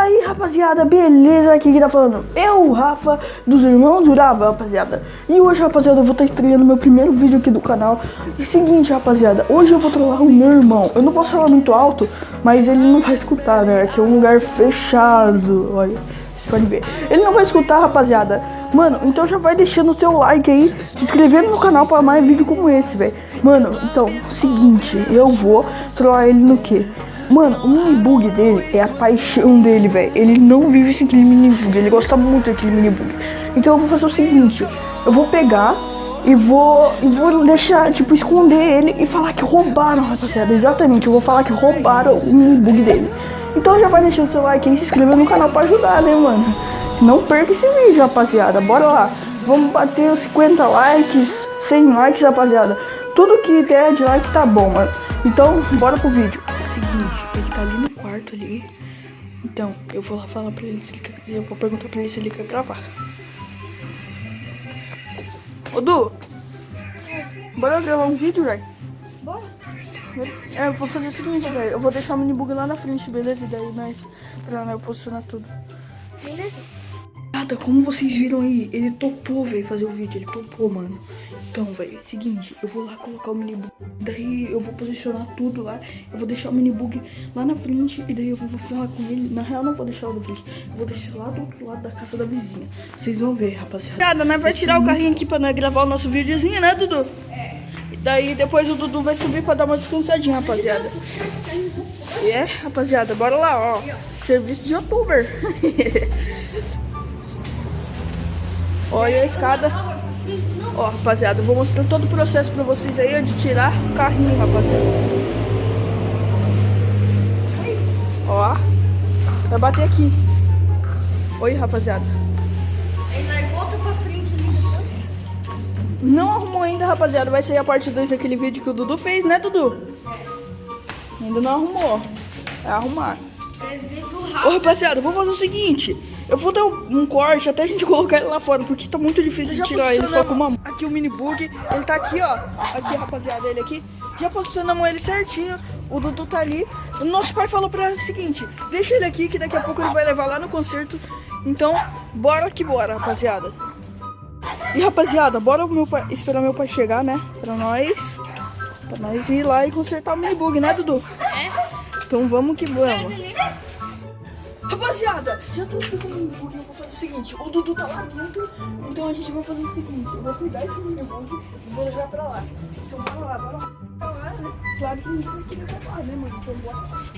aí, rapaziada, beleza? Aqui que tá falando eu, Rafa, dos Irmãos Durava, rapaziada. E hoje, rapaziada, eu vou estar estreando meu primeiro vídeo aqui do canal. E seguinte, rapaziada, hoje eu vou trollar o meu irmão. Eu não posso falar muito alto, mas ele não vai escutar, né? Aqui é um lugar fechado, olha, vocês podem ver. Ele não vai escutar, rapaziada. Mano, então já vai deixando o seu like aí, se inscrevendo no canal para mais vídeo como esse, velho. Mano, então, seguinte, eu vou trollar ele no quê? Mano, o mini bug dele é a paixão dele, velho. Ele não vive sem aquele mini bug, ele gosta muito daquele mini bug. Então eu vou fazer o seguinte, eu vou pegar e vou, e vou deixar, tipo, esconder ele e falar que roubaram, rapaziada. Exatamente, eu vou falar que roubaram o mini bug dele. Então já vai deixando seu like aí, se inscreva no canal pra ajudar, né, mano? Não perca esse vídeo, rapaziada. Bora lá. Vamos bater os 50 likes, 100 likes, rapaziada. Tudo que der de like tá bom, mano. Então, bora pro vídeo seguinte, ele tá ali no quarto ali. Então, eu vou lá falar pra ele se ele quer, eu vou perguntar pra ele se ele quer gravar. Ô Du, bora gravar um vídeo, velho? Bora. É, eu vou fazer o seguinte, velho. Eu vou deixar o minibug lá na frente, beleza? E daí nós, pra nós posicionar tudo. Beleza. Como vocês viram aí, ele topou, velho, fazer o vídeo. Ele topou, mano. Então, velho, seguinte, eu vou lá colocar o minibug. Daí eu vou posicionar tudo lá. Eu vou deixar o minibug lá na frente. E daí eu vou falar com ele. Na real, não vou deixar lá na frente. Eu vou deixar lá do outro lado da casa da vizinha. Vocês vão ver, rapaziada. Cara, nós vai tirar o carrinho aqui pra nós gravar o nosso videozinho, né, Dudu? É. E daí depois o Dudu vai subir pra dar uma descansadinha, rapaziada. É, rapaziada, bora lá, ó. Serviço de youtuber. Olha a escada. Ó, rapaziada, eu vou mostrar todo o processo pra vocês aí de tirar o carrinho, rapaziada. Ó, vai bater aqui. Oi, rapaziada. Ele volta pra frente ali depois? Não arrumou ainda, rapaziada. Vai sair a parte 2 daquele vídeo que o Dudu fez, né, Dudu? É. Ainda não arrumou. É arrumar. Ô, rapaziada, vou fazer o seguinte. Eu vou dar um, um, corte até a gente colocar ele lá fora, porque tá muito difícil de tirar ele só com uma... Aqui o mini bug, ele tá aqui, ó. Aqui, rapaziada, ele aqui. Já posicionamos ele certinho. O Dudu tá ali. O nosso pai falou pra ele o seguinte, deixa ele aqui que daqui a pouco ele vai levar lá no concerto. Então, bora que bora, rapaziada. E, rapaziada, bora meu pai, esperar meu pai chegar, né? Pra nós... Pra nós ir lá e consertar o mini bug, né, Dudu? É. Então vamos que vamos. Rapaziada, já tô explicando o minibug, eu vou fazer o seguinte, o Dudu tá lá dentro, então a gente vai fazer o seguinte, eu vou pegar esse minibug e vou levar pra lá. Então bora lá, bora lá. Pra lá, né? Claro que a gente vai querer levar, né, mano? Então bora lá.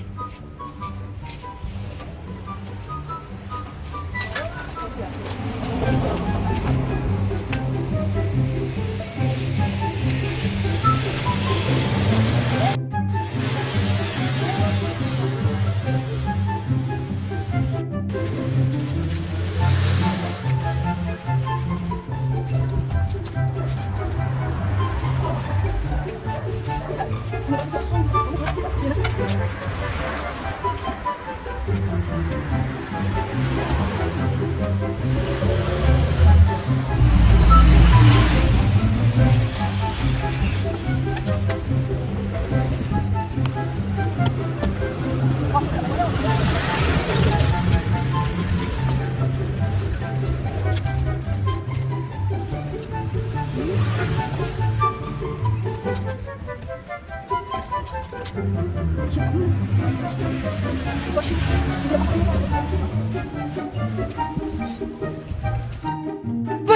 Спасибо.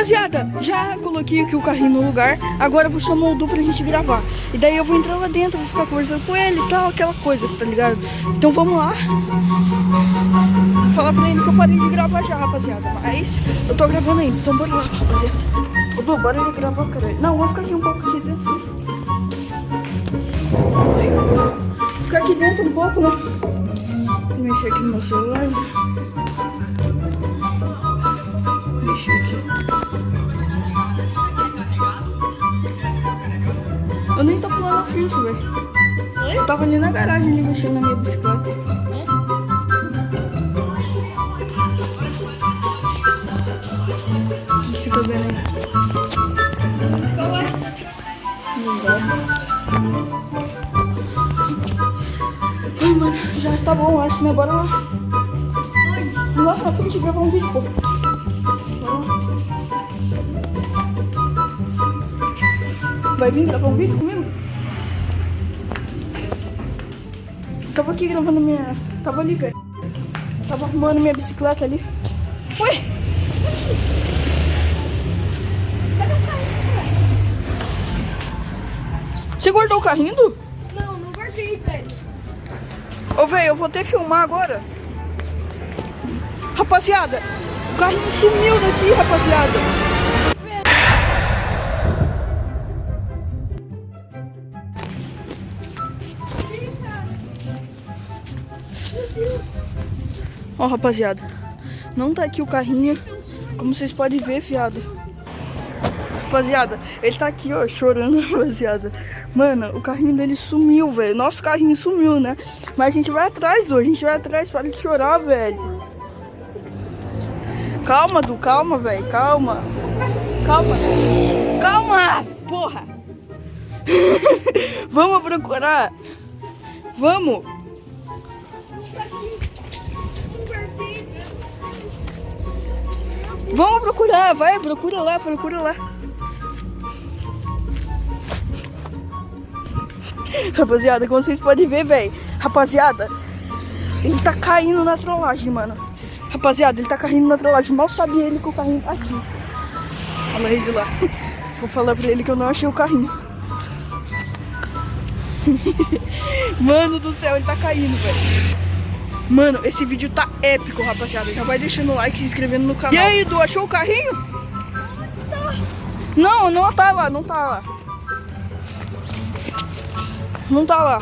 Rapaziada, já coloquei aqui o carrinho no lugar Agora eu vou chamar o Du pra gente gravar. E daí eu vou entrar lá dentro, vou ficar conversando com ele e tal Aquela coisa, tá ligado? Então vamos lá. Vou falar pra ele que eu parei de gravar já, rapaziada Mas eu tô gravando ainda, então bora lá, rapaziada. Ô Du, bora ele gravar, cara. Não, vamos ficar aqui um pouco aqui dentro. Ficar aqui dentro um pouco, né? Vou mexer aqui no meu celular Pulando na velho. Eu tava ali na garagem, ali, mexendo na minha bicicleta. É? Você tá vendo aí? Não dá. Ai, mano, já tá bom, acho, né? Bora lá. lá na frente gravar um vídeo, pô. Vai vir gravar um vídeo Tava aqui gravando minha. Tava ali, velho. Tava arrumando minha bicicleta ali. Ué! Você guardou o carrinho? Não, não guardei, velho. Ô, velho, eu vou até filmar agora. Rapaziada, o carrinho sumiu daqui, rapaziada. Ó, rapaziada, não tá aqui o carrinho, como vocês podem ver, fiado. Rapaziada, ele tá aqui, ó, chorando, rapaziada. Mano, o carrinho dele sumiu, velho. Nosso carrinho sumiu, né? Mas a gente vai atrás hoje, a gente vai atrás, para de chorar, velho. Calma, Du, calma, velho, calma. Calma. Calma, porra. Vamos procurar. Vamos. Vamos procurar, vai, procura lá, procura lá. Rapaziada, como vocês podem ver, velho. Rapaziada, ele tá caindo na trollagem, mano. Rapaziada, ele tá caindo na trollagem. Mal sabia ele que o carrinho tá aqui. Olha ele lá. Vou falar pra ele que eu não achei o carrinho. Mano do céu, ele tá caindo, velho. Mano, esse vídeo tá épico, rapaziada. Já vai deixando o like se inscrevendo no canal. E aí, Du, achou o carrinho? Não, não tá lá, não tá lá. Não tá lá.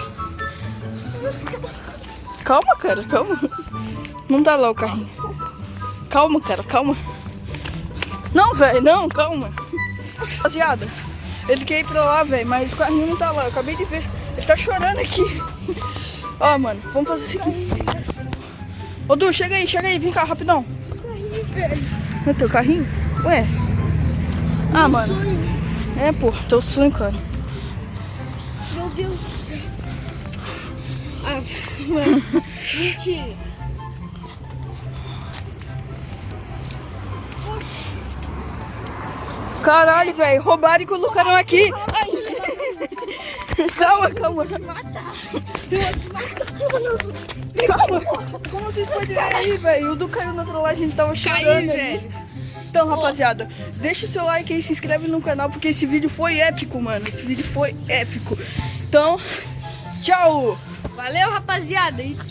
Calma, cara, calma. Não tá lá o carrinho. Calma, cara, calma. Não, velho, não, calma. Rapaziada, ele quer ir pra lá, velho, mas o carrinho não tá lá. Eu acabei de ver. Ele tá chorando aqui. Ó, mano, vamos fazer o seguinte. Ô, Du, chega aí, chega aí, vem cá, rapidão. No teu carrinho? Ué? Ah, mano. É, pô, teu sonho, cara. Meu Deus do céu. Ah, mano. Mentira. Caralho, velho, roubaram e colocaram aqui. Ai. Calma, calma. Matar. Eu vou te matar. Calma. Como vocês podem ver aí, velho, o Du caiu na trollagem, ele tava chorando Caí. Então, rapaziada, deixa o seu like aí, se inscreve no canal, porque esse vídeo foi épico, mano. Esse vídeo foi épico. Então, tchau. Valeu, rapaziada. E tchau.